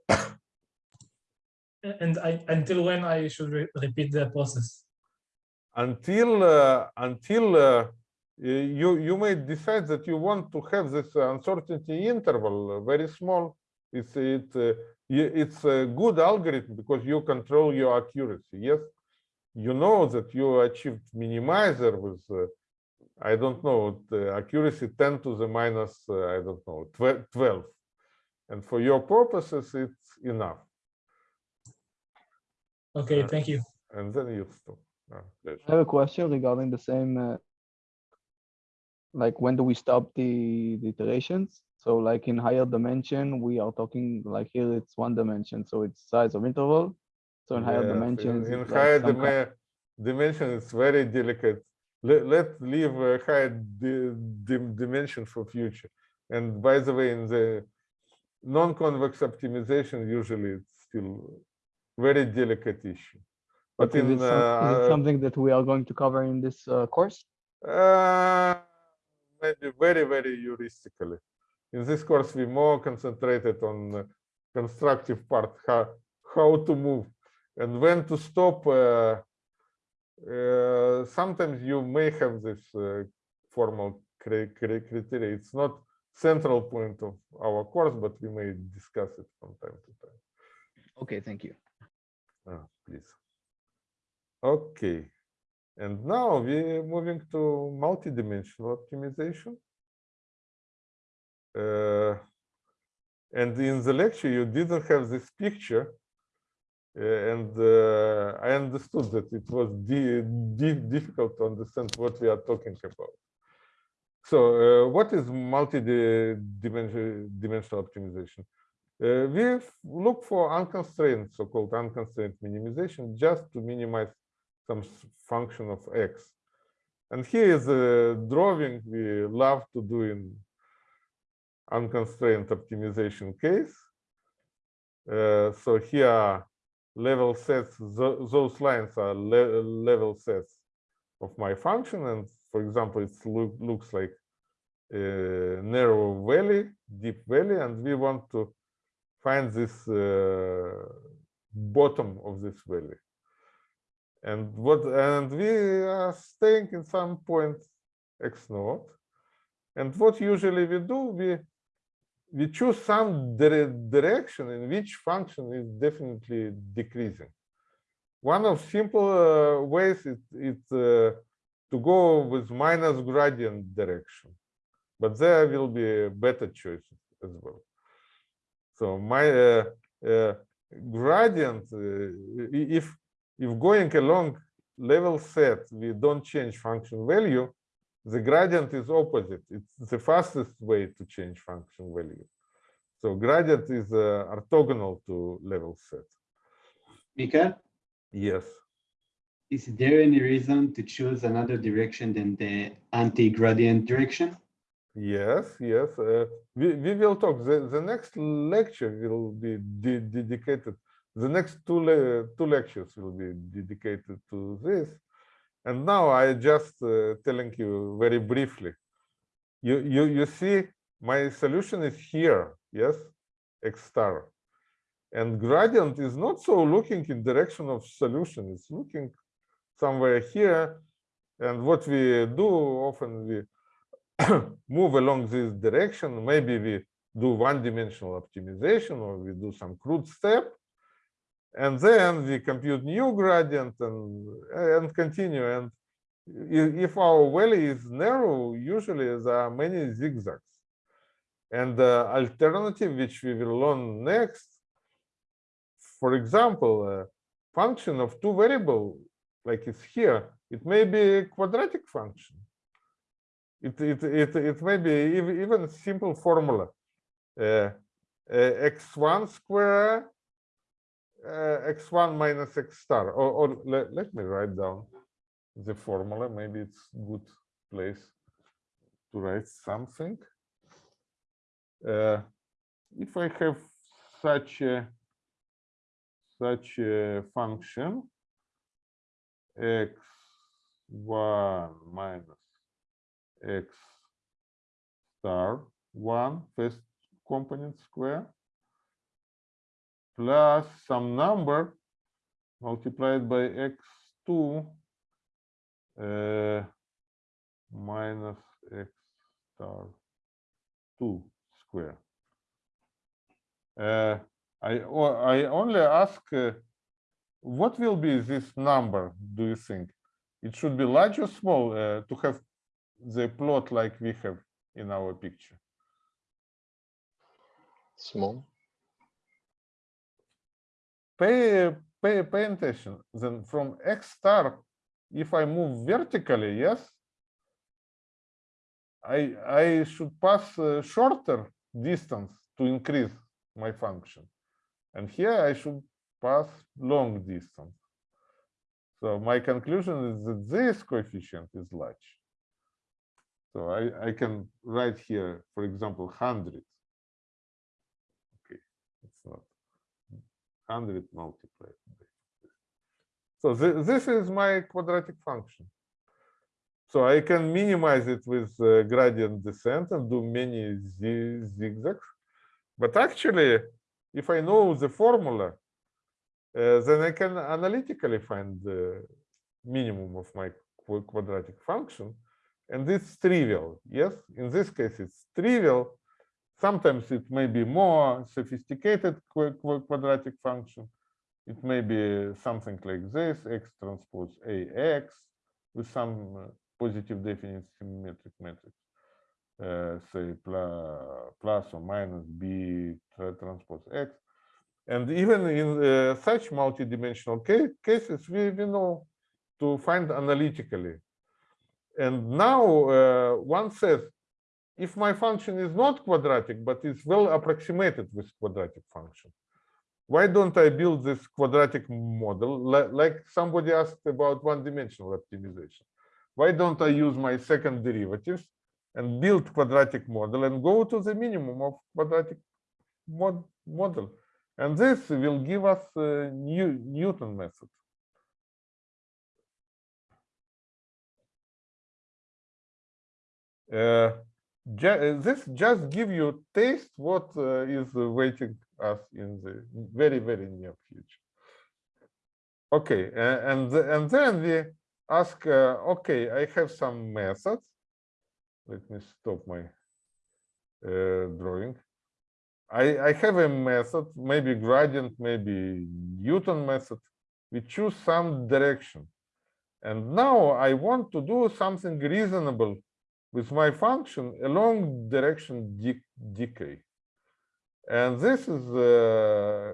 And I until when I should re- repeat the process. until uh, until uh, you you may decide that you want to have this uncertainty interval uh, very small it's it uh, it's a good algorithm because you control your accuracy yes you know that you achieved minimizer with uh, i don't know the accuracy 10 to the minus uh, i don't know 12 12 and for your purposes it's enough Okay, Uh, thank you. and then you stop Ah. I have a question regarding the same, uh, like when do we stop the, the iterations? So like in higher dimension, we are talking like here it's one dimension, so it's size of interval. So in higher Yes, dimensions. In like higher kind- dimension, it's very delicate. Let, let leave a higher di- dim- dimension for future. And by the way, in the non-convex optimization, usually it's still very delicate issue. But But is in is it uh, something that we are going to cover in this uh, course? uh, maybe very, very heuristically. In this course, we more concentrated on uh, constructive part, how, how to move and when to stop. Uh, uh, sometimes you may have this uh, formal cri- cri- criteria. It's not central point of our course, but we may discuss it from time to time. Okay, thank you. Ah, please. Okay. And now we're moving to multidimensional optimization. Uh, and in the lecture you didn't have this picture uh, and uh, I understood that it was di- di- difficult to understand what we are talking about. So uh, what is multi-dimensional optimization? Uh, we look for unconstrained, so-called unconstrained minimization, just to minimize some function of x. And here is a drawing we love to do in unconstrained optimization case. Uh, so here level sets, tho- those lines are le- level sets of my function. And for example, it look, looks like a narrow valley, deep valley, and we want to find this uh, bottom of this valley. And what and we are staying in some point x naught. And what usually we do, we we choose some dire- direction in which function is definitely decreasing. One of simple uh, ways is, is uh, to go with minus gradient direction, but there will be better choices as well. So my uh, uh, gradient, uh, if if going along level set, we don't change function value, the gradient is opposite. It's the fastest way to change function value. So gradient is uh, orthogonal to level set. Mika, Yes. is there any reason to choose another direction than the anti-gradient direction? Yes, yes. Uh, we, we will talk. The, the next lecture will be de- dedicated. The next two le- two lectures will be dedicated to this. And now I just uh, telling you very briefly. You you you see my solution is here. Yes, x star. And gradient is not so looking in direction of solution. It's looking somewhere here. And what we do often we move along this direction. Maybe we do one-dimensional optimization or we do some crude step. And then we compute new gradient and, and continue. And if our valley is narrow, usually there are many zigzags. And the alternative, which we will learn next, for example, a function of two variable, like it's here, it may be a quadratic function it it it it may be ev- even simple formula uh, uh, x1 square uh, x1 minus x star. Or, or let, let me write down the formula. Maybe it's good place to write something. Uh, if i have such a such a function x1 minus x star 1 first component square plus some number multiplied by x2 uh, minus x star 2 square. Uh, I, I only ask uh, what will be this number, do you think? It should be large or small uh, to have the plot like we have in our picture. Small. Pay, pay, pay attention. Then from X star, if I move vertically, yes, I, I should pass a shorter distance to increase my function. And here I should pass long distance. So my conclusion is that this coefficient is large. So I, I can write here, for example, 100. Okay, it's not 100 multiplied. by. So thi- this is my quadratic function. So I can minimize it with uh, gradient descent and do many zigzags. But actually, if I know the formula, uh, then I can analytically find the minimum of my quadratic function. And it's trivial. Yes, in this case, it's trivial. Sometimes it may be more sophisticated qu- qu- quadratic function. It may be something like this, x transpose ax with some uh, positive definite symmetric matrix. uh, say plus, or minus b tra- transpose x. And even in uh, such multidimensional ca- cases, we, we know to find analytically. And now uh, one says, if my function is not quadratic, but is well approximated with quadratic function, why don't I build this quadratic model like somebody asked about one-dimensional optimization? Why don't I use my second derivatives and build quadratic model and go to the minimum of quadratic mod model? And this will give us uh, New Newton method. Uh, uh, this just give you taste what uh, is waiting us in the very very near future. Okay, and and then we ask, uh, okay, I have some methods. Let me stop my uh, drawing. I, I have a method, maybe gradient, maybe Newton method. We choose some direction. And now I want to do something reasonable with my function along direction de- decay. And this is uh,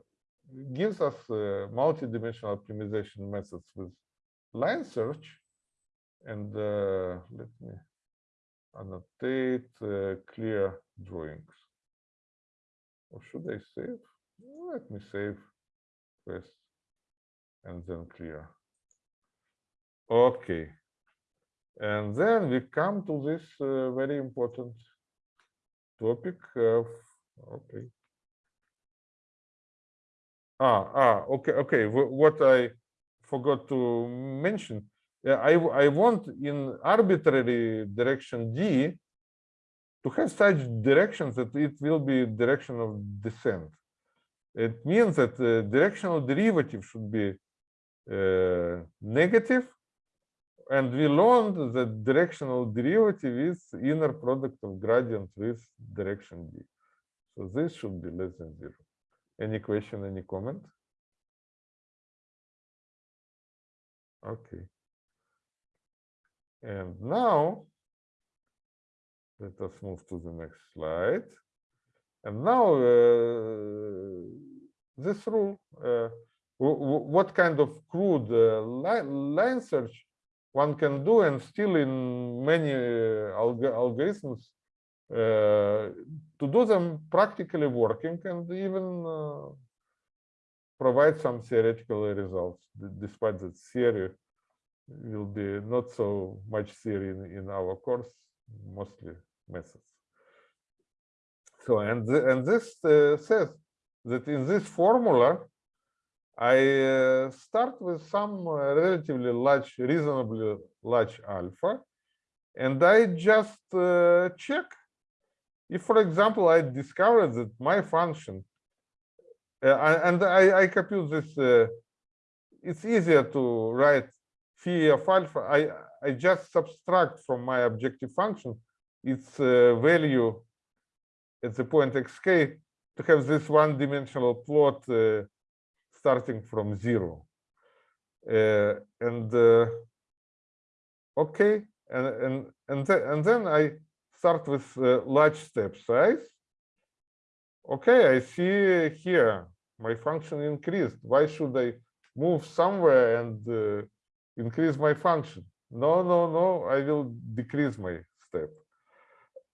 gives us uh, multi-dimensional optimization methods with line search. And uh, let me annotate uh, clear drawings. Or should I save? Let me save first and then clear. Okay. And then we come to this uh, very important topic of, okay. Ah, ah, okay, okay. What I forgot to mention, I, I, want in arbitrary direction D to have such directions that it will be direction of descent. It means that the directional derivative should be uh, negative, and we learned that directional derivative is inner product of gradient with direction D. So this should be less than zero. Any question, any comment? Okay. And now, let us move to the next slide. And now, uh, this rule, uh, wh- wh- what kind of crude uh, line search one can do and still in many uh, alg algorithms uh, to do them practically working and even uh, provide some theoretical results, despite that theory will be not so much theory in, in our course, mostly methods. So, and, th- and this uh, says that in this formula, I start with some relatively large, reasonably large alpha, and I just uh, check if, for example, I discover that my function, uh, and I, I compute this, uh, it's easier to write phi of alpha. I, I just subtract from my objective function its value at the point xk to have this one-dimensional plot starting from zero. Uh, and uh, okay, and and and, th and then I start with uh, large step size. Okay, I see here my function increased. Why should I move somewhere and uh, increase my function? No, no, no. I will decrease my step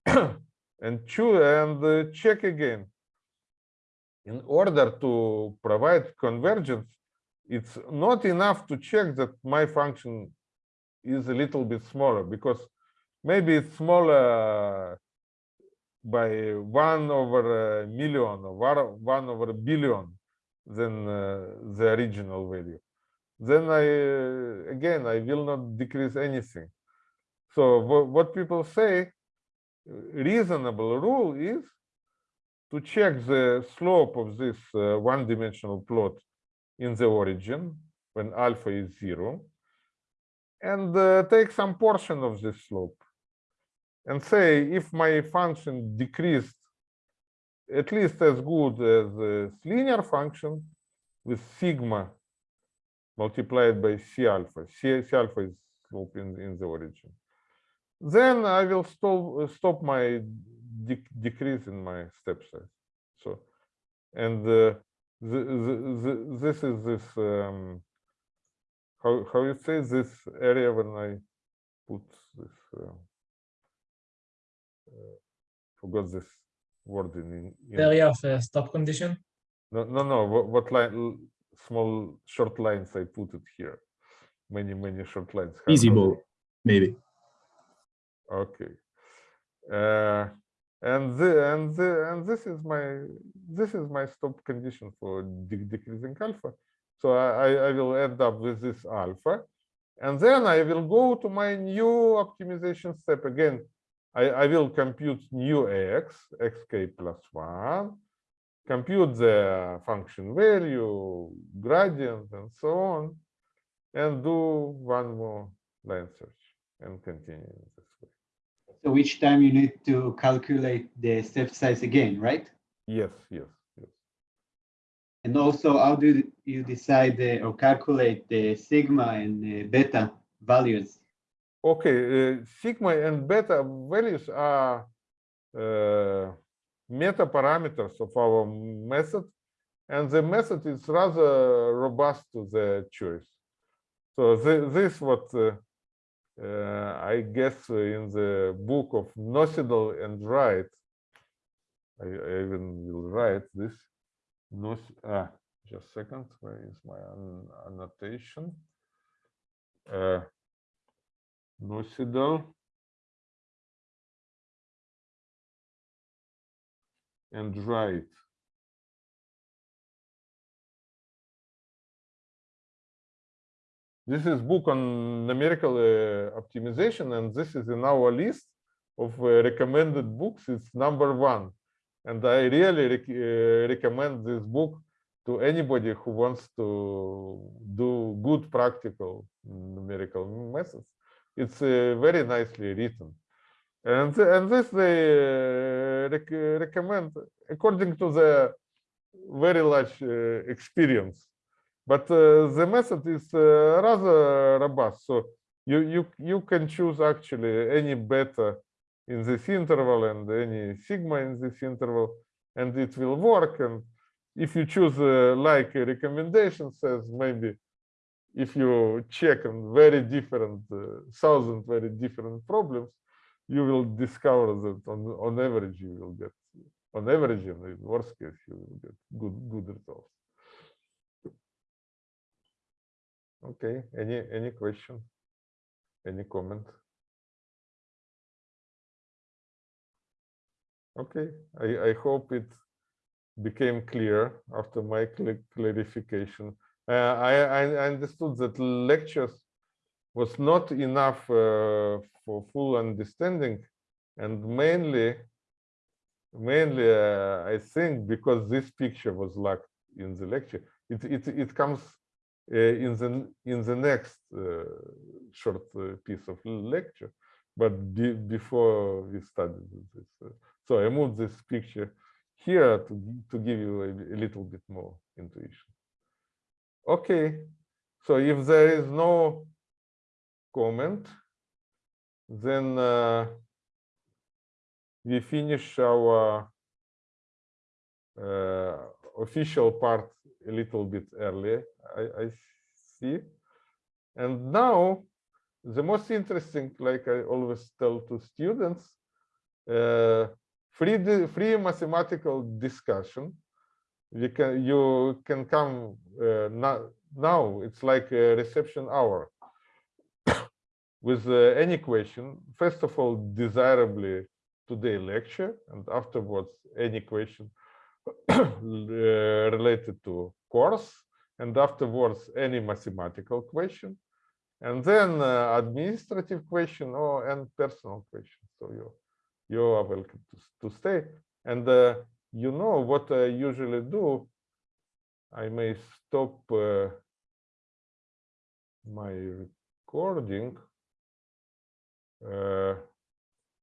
and choose and uh, check again in order to provide convergence, it's not enough to check that my function is a little bit smaller because maybe it's smaller by one over a million or one- over a billion than uh, the original value. Then I, uh, again, I will not decrease anything. So what people say, reasonable rule is to check the slope of this uh, one-dimensional plot in the origin when alpha is zero and uh, take some portion of this slope and say if my function decreased at least as good as this linear function with sigma multiplied by c alpha. c, c alpha is slope in, in the origin. then I will stop stop my dec decrease in my step size. So, and uh, the, the, the, this is this um, how how you say this area when I put this uh, uh, forgot this word in, in The area of uh, stop condition. no no no what, what line small short lines I put it here many many short lines How- Easy how- maybe. Okay. Uh, and the, and the, and this is my this is my stop condition for de- decreasing alpha. So I, I will end up with this alpha, and then I will go to my new optimization step again. I, I will compute new x, xk plus one, compute the function value, gradient, and so on, and do one more line search and continue in this way. So each time you need to calculate the step size again, right? Yes, yes, yes. And also, how do you decide uh, or calculate the sigma and uh, beta values? Okay, uh, sigma and beta values are uh, meta parameters of our method, and the method is rather robust to the choice. So thi- this what I guess uh, in the book of Nocedal and Wright, I, even will write this. Nos ah, just a second, where is my an- annotation? Uh, and Wright. This is book on numerical uh, optimization, and this is in our list of uh, recommended books. It's number one, and I really rec uh, recommend this book to anybody who wants to do good practical numerical methods. It's very nicely written, and and this they rec recommend according to the very large experience but uh, the method is uh, rather robust. So you you you can choose actually any beta in this interval and any sigma in this interval, and it will work. And if you choose uh, like a recommendation says, maybe if you check on very different uh, thousand very different problems, you will discover that on on average you will get on average in the worst case you will get good good results. Okay, any, any question? Any comment? Okay, I, I hope it became clear after my cl- clarification. Uh, I, I understood that lectures was not enough uh, for full understanding and mainly, mainly uh, I think because this picture was lacked in the lecture, it, it, it comes in the in the next uh, short uh, piece of lecture. But be, before we started this so i moved this picture here to to give you a, a little bit more intuition. Okay so if there is no comment then uh, we finish our uh, official part a little bit earlier, I, I see. And now, the most interesting, like I always tell to students, uh, free free mathematical discussion. We can you can come uh, now. Now it's like a reception hour with uh, any question. First of all, desirably today lecture, and afterwards any question related to course and afterwards any mathematical question and then uh, administrative question or and personal question. So you you are welcome to, to stay. And uh, you know what i usually do? I may stop uh, my recording uh,